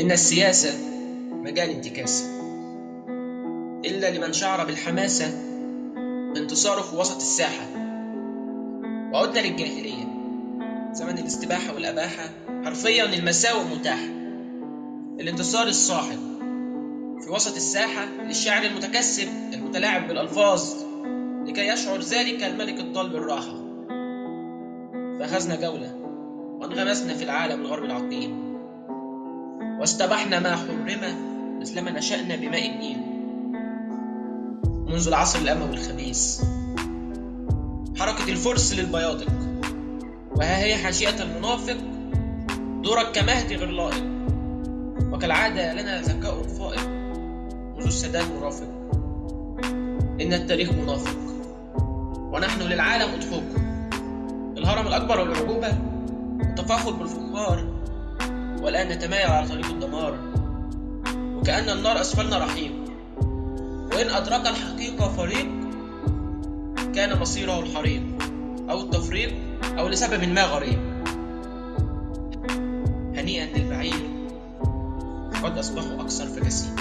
إن السياسة مجال انتكاسة إلا لمن شعر بالحماسة بانتصاره في وسط الساحة. وعدنا للجاهلية. زمن الاستباحة والأباحة حرفيا المساوئ متاحة الانتصار الصاحب في وسط الساحة للشاعر المتكسب المتلاعب بالألفاظ لكي يشعر ذلك الملك الضال بالراحة فأخذنا جولة وانغمسنا في العالم الغربي العقيم. واستبحنا ما حرم مثلما نشأنا بماء النيل. منذ العصر الأموي الخبيث. حركة الفرس للبياضق وها هي حاشية المنافق. دورك كمهدي غير لائق. وكالعادة لنا ذكاء فائق. منذ السادات مرافق إن التاريخ منافق. ونحن للعالم أضحوك الهرم الأكبر والعجوبة التفاخر بالفخار. والآن نتمايل على طريق الدمار. وكأن النار أسفلنا رحيق وإن أدرك الحقيقة فريق كان مصيره الحريق أو التفريق أو لسبب ما غريب. هنيئا للبعير قد أصبحوا أكثر فكاسين